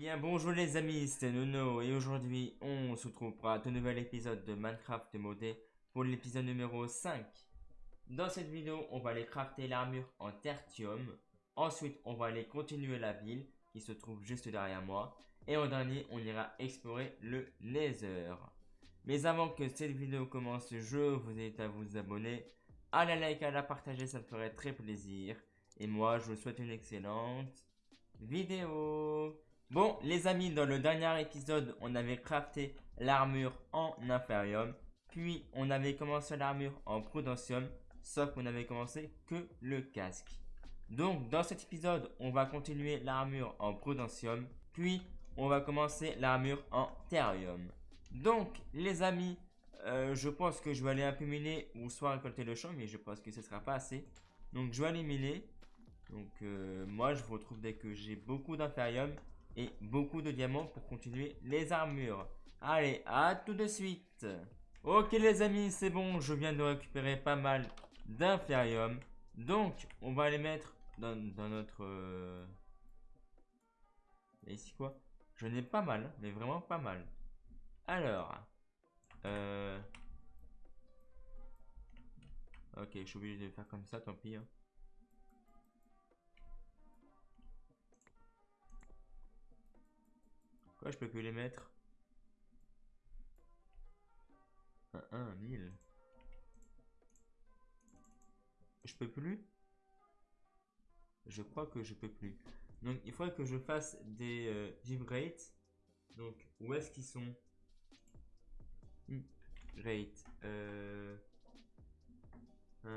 bien bonjour les amis, c'est Nono et aujourd'hui on se retrouve pour un tout nouvel épisode de Minecraft modé pour l'épisode numéro 5. Dans cette vidéo on va aller crafter l'armure en tertium, ensuite on va aller continuer la ville qui se trouve juste derrière moi et en dernier on ira explorer le Nether. Mais avant que cette vidéo commence, je vous invite à vous abonner, à la like, à la partager, ça me ferait très plaisir. Et moi je vous souhaite une excellente vidéo. Bon, les amis, dans le dernier épisode, on avait crafté l'armure en inferium. Puis, on avait commencé l'armure en prudentium. Sauf qu'on avait commencé que le casque. Donc, dans cet épisode, on va continuer l'armure en prudentium. Puis, on va commencer l'armure en therium. Donc, les amis, euh, je pense que je vais aller un peu ou soit récolter le champ. Mais je pense que ce sera pas assez. Donc, je vais aller miner. Donc euh, moi je vous retrouve dès que j'ai beaucoup d'inférium et beaucoup de diamants pour continuer les armures. Allez, à tout de suite Ok les amis, c'est bon, je viens de récupérer pas mal d'inférium. Donc, on va les mettre dans, notre... Euh... Ici quoi? Je n'ai pas mal, mais vraiment pas mal. Alors... Euh... Ok, je suis obligé de faire comme ça, tant pis. Hein. Quoi, je peux plus les mettre? Un 1, 1000. Je peux plus? Je crois que je peux plus. Donc, il faudrait que je fasse des euh, Donc, où est-ce qu'ils sont? Rate. Euh... Uh.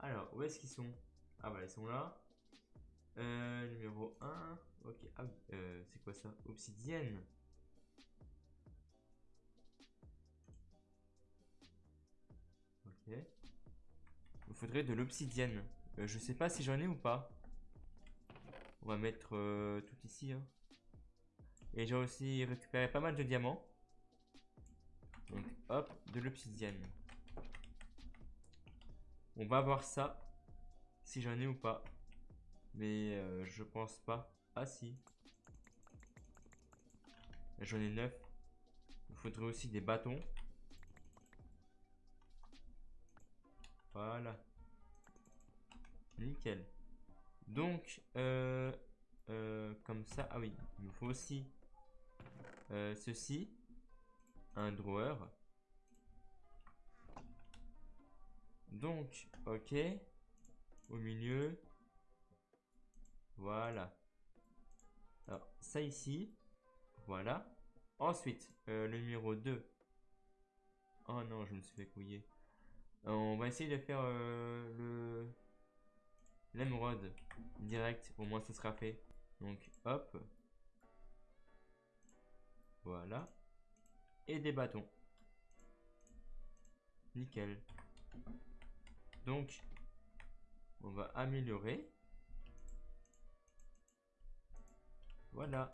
Alors, où est-ce qu'ils sont? Ah, bah, ils sont là. Euh, numéro 1. Ok. Ah, euh, c'est quoi ça? Obsidienne. Ok. Il faudrait de l'obsidienne. Euh, je sais pas si j'en ai ou pas. On va mettre euh, tout ici. Hein. Et j'ai aussi récupéré pas mal de diamants. Donc hop, de l'obsidienne. On va voir ça. Si j'en ai ou pas. Mais euh, je pense pas. Ah si. J'en ai 9. Il faudrait aussi des bâtons. Voilà. Nickel. Donc, euh, euh, comme ça. Ah oui, il nous faut aussi ceci. Un drawer. Donc, ok. Au milieu. Voilà. Alors, ça ici. Voilà. Ensuite, euh, le numéro 2. Oh non, je me suis fait couiller. on va essayer de faire euh, le l'émeraude direct. Au moins, ce sera fait. Donc, hop. Voilà. Et des bâtons. Nickel. Donc, on va améliorer. Voilà.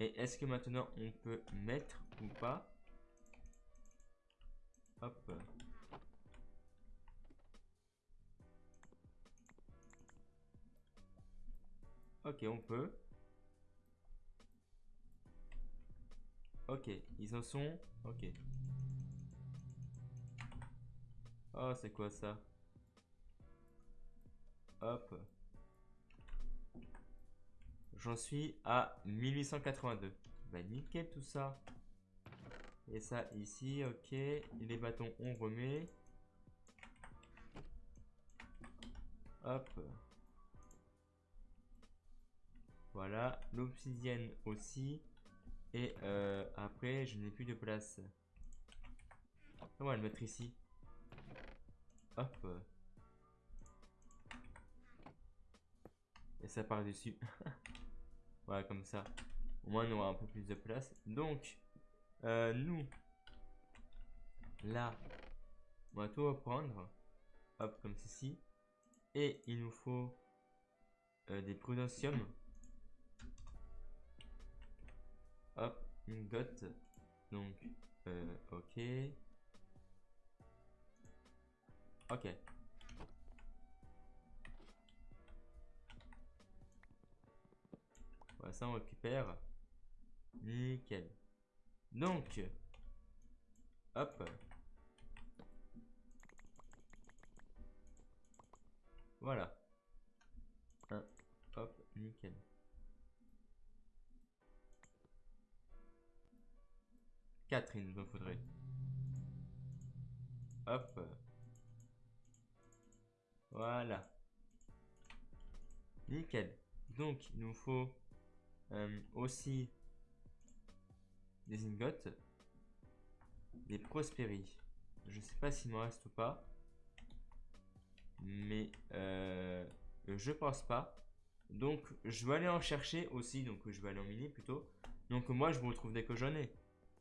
Et est-ce que maintenant on peut mettre ou pas Hop. Ok, on peut. Ok, ils en sont. Ok. Oh, c'est quoi ça? Hop. J'en suis à 1882. Bah nickel tout ça. Et ça ici, ok. Les bâtons, on remet. Hop. Voilà. L'obsidienne aussi. Et euh, après, je n'ai plus de place. On va le mettre ici. Hop. Et ça part dessus. Voilà, comme ça. Au moins, on aura un peu plus de place. Donc, euh, nous, là, on va tout reprendre. Hop, comme ceci. Et il nous faut euh, des prudentium. Hop, une gotte. Donc, euh, ok. Ok. Voilà, ça on récupère. Nickel. Donc, hop. Voilà. Un, hop, nickel. Quatre, il nous faudrait. Hop. Voilà. Nickel. Donc, il nous faut euh, aussi des ingots, des prospéries. Je sais pas s'il m'en reste ou pas. Mais euh, je pense pas. Donc, je vais aller en chercher aussi. Donc, je vais aller en miner plutôt. Donc, moi, je vous retrouve dès que j'en ai.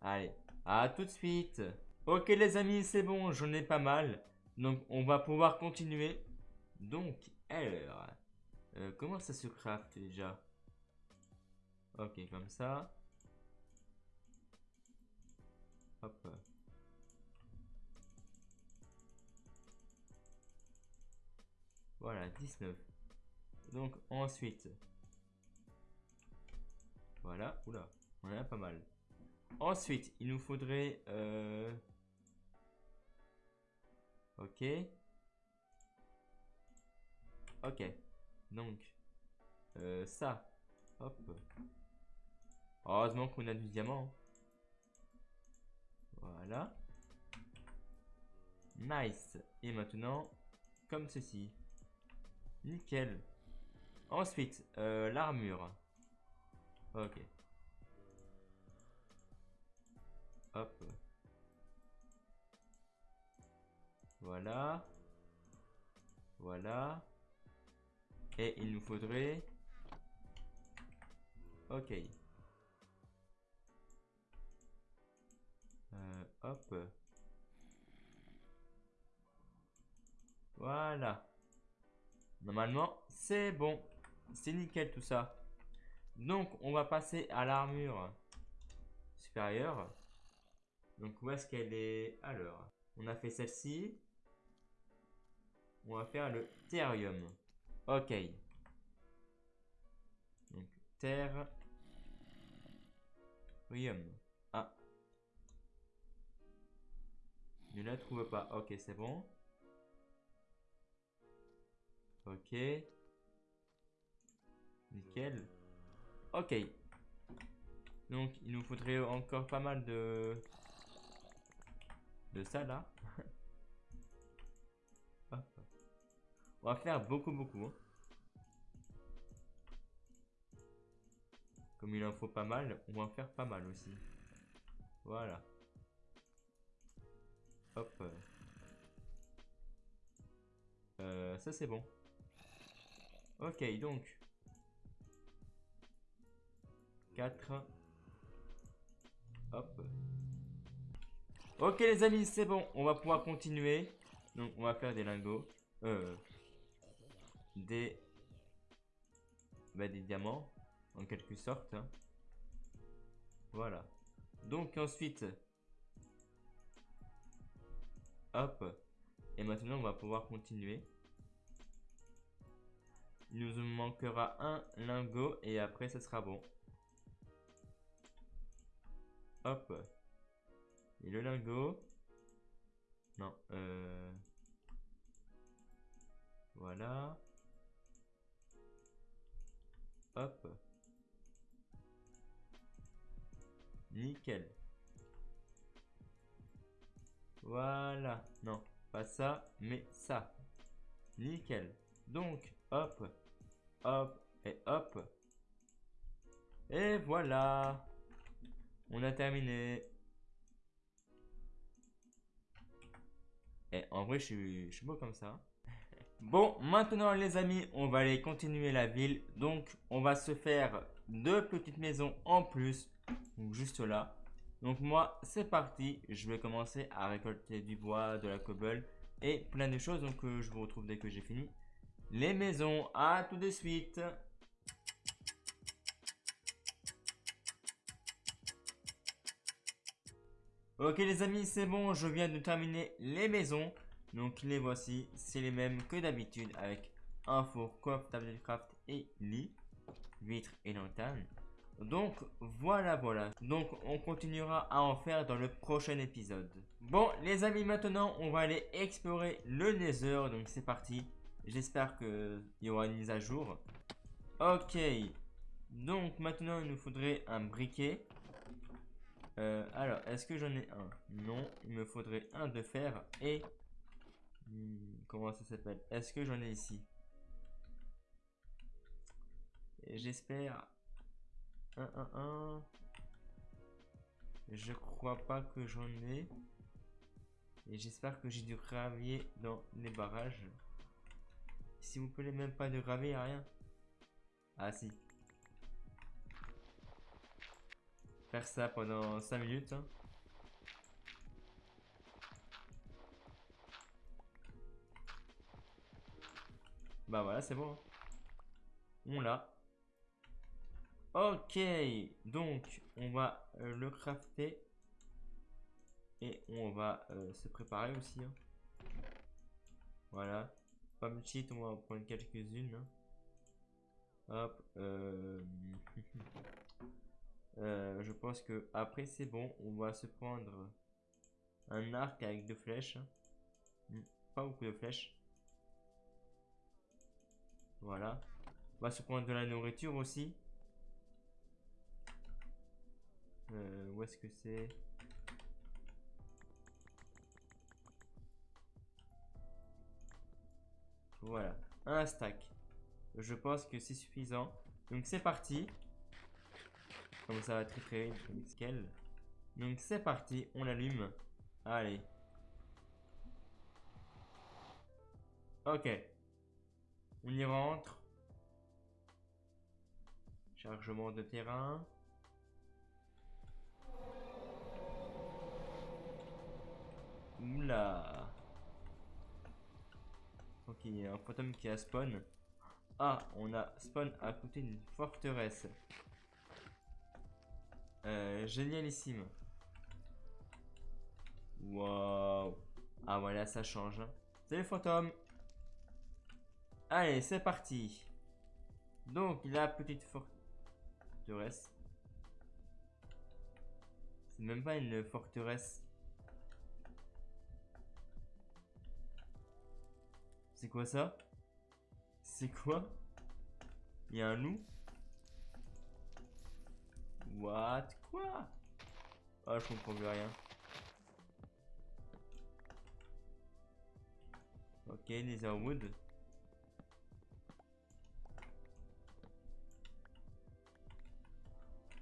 Allez, à tout de suite. Ok, les amis, c'est bon, j'en ai pas mal. Donc, on va pouvoir continuer. Donc, alors, euh, comment ça se craft déjà? Ok, comme ça. Hop. Voilà, 19. Donc ensuite. Voilà, oula, on en a pas mal. Ensuite, il nous faudrait... Euh... Ok. Ok. Donc, euh, ça. Hop. Heureusement qu'on a du diamant. Voilà. Nice. Et maintenant, comme ceci. Nickel. Ensuite, euh, l'armure. Ok. Hop. Voilà. Voilà. Et il nous faudrait... Ok. Voilà. Normalement, c'est bon. C'est nickel tout ça. Donc, on va passer à l'armure supérieure. Donc, où est-ce qu'elle est Alors, on a fait celle-ci. On va faire le thérium. Ok. Donc, terre. Ne la trouve pas. Ok, c'est bon. Ok. Nickel. Ok. Donc, il nous faudrait encore pas mal de... De ça, là. On va faire beaucoup, beaucoup. Hein. Comme il en faut pas mal, on va en faire pas mal aussi. Voilà. Hop. Euh, ça c'est bon. Ok, donc. 4. Hop. Ok les amis, c'est bon. On va pouvoir continuer. Donc on va faire des lingots. Euh, des... Bah, des diamants. En quelque sorte. Hein. Voilà. Donc ensuite... Hop. Et maintenant on va pouvoir continuer. Il nous manquera un lingot et après ce sera bon. Hop. Et le lingot. Non. Euh... Voilà. Hop. Nickel. Voilà. Non, pas ça, mais ça. Nickel. Donc, hop, hop et hop. Et voilà. On a terminé. Et en vrai, je suis, je suis beau comme ça. Bon, maintenant les amis, on va aller continuer la ville. Donc, on va se faire deux petites maisons en plus. Donc, juste là. Donc, moi, c'est parti. Je vais commencer à récolter du bois, de la cobble et plein de choses. Donc, euh, je vous retrouve dès que j'ai fini les maisons. À tout de suite. Ok les amis, c'est bon, je viens de terminer les Donc les voici, c'est les mêmes que d'habitude avec un four, coffre, table de craft et lit. huîtres et lanternes. Donc voilà voilà. Donc on continuera à en faire dans le prochain épisode. Bon les amis maintenant on va aller explorer le Nether. Donc c'est parti. J'espère qu'il y aura une mise à jour. Ok. Donc maintenant il nous faudrait un briquet. Euh, alors est-ce que j'en ai un? Non. Il me faudrait un de fer et... Hmm, comment ça s'appelle? Est-ce que j'en ai ici? J'espère 1, 1, 1. Je crois pas que j'en ai. Et j'espère que j'ai du gravier dans les barrages. Si vous plaît, même pas de gravier, rien. Ah si. Faire ça pendant 5 minutes. Hein. Bah voilà, c'est bon. Hein. On l'a. Ok, donc on va euh, le crafter et on va euh, se préparer aussi. Hein. Voilà, pas cheat, on va en prendre quelques-unes. Hein. Hop, euh, je pense que après c'est bon, on va se prendre un arc avec deux flèches. Hein. Hmm, pas beaucoup de flèches. Voilà, on va se prendre de la nourriture aussi. Euh, où est-ce que c'est Voilà, un stack. Je pense que c'est suffisant. Donc c'est parti. Comme ça va très très vite. Donc c'est parti, on l'allume. Allez. Ok. On y rentre. Chargement de terrain. Oula. Ok, il y a un fantôme qui a spawn. Ah, on a spawn à côté d'une forteresse. Euh, génialissime. Waouh. Ah voilà, ça change. Salut fantôme. Allez, c'est parti. Donc, la petite forteresse. C'est même pas une forteresse. C'est quoi ça? C'est quoi? Il y a un loup? What? Quoi? Ah, je comprends plus rien. Ok, Netherwood.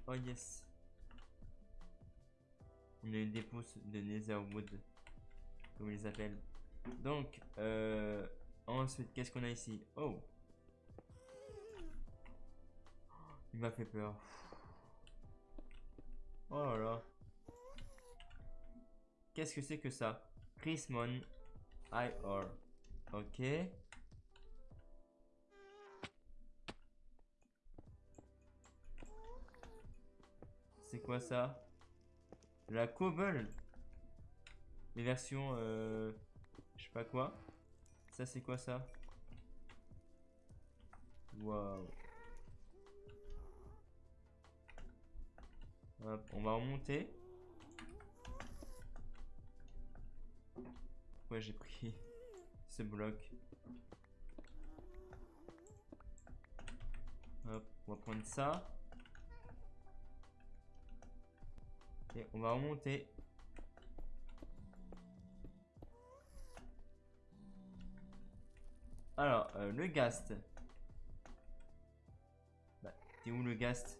Oh yes. Une dépôt de Netherwood. Comme ils appellent. Donc, euh, Ensuite, qu'est-ce qu'on a ici? Oh Il m'a fait peur. Oh là là. Qu'est-ce que c'est que ça? Chrismon IR. Ok. C'est quoi ça? La Cobble Les versions... Euh, je sais pas quoi. Ça, c'est quoi ça? Waouh. Hop, on va remonter. Ouais, j'ai pris ce bloc. Hop, on va prendre ça. Et on va remonter. Alors, euh, le Gast. Bah, t'es où le Gast?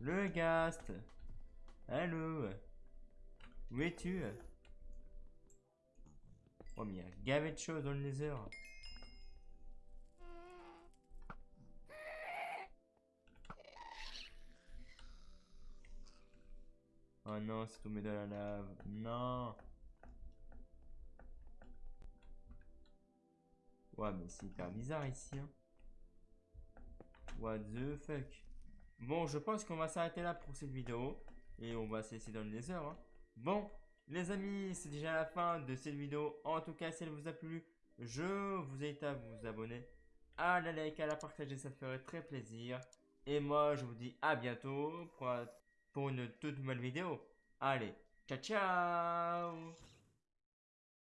Le Gast Allô? Où es-tu? Oh, mais il y a gavé de choses dans le Nether. Oh non, c'est tombé dans la lave. Non Ouais, mais c'est hyper bizarre ici. Hein. What the fuck. Bon, je pense qu'on va s'arrêter là pour cette vidéo. Et on va se laisser dans le laser. Hein. Bon, les amis, c'est déjà la fin de cette vidéo. En tout cas, si elle vous a plu, je vous invite à vous abonner. à la like, à la partager, ça ferait très plaisir. Et moi, je vous dis à bientôt pour, pour une toute nouvelle vidéo. Allez, ciao ciao